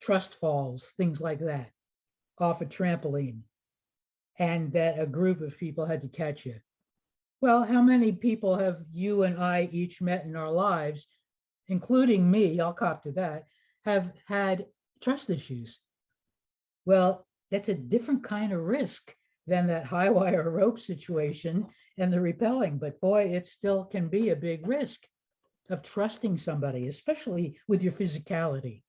trust falls, things like that, off a trampoline, and that a group of people had to catch you. Well, how many people have you and I each met in our lives, including me, I'll cop to that, have had trust issues? Well, that's a different kind of risk than that high wire rope situation and the rappelling, but boy, it still can be a big risk of trusting somebody, especially with your physicality.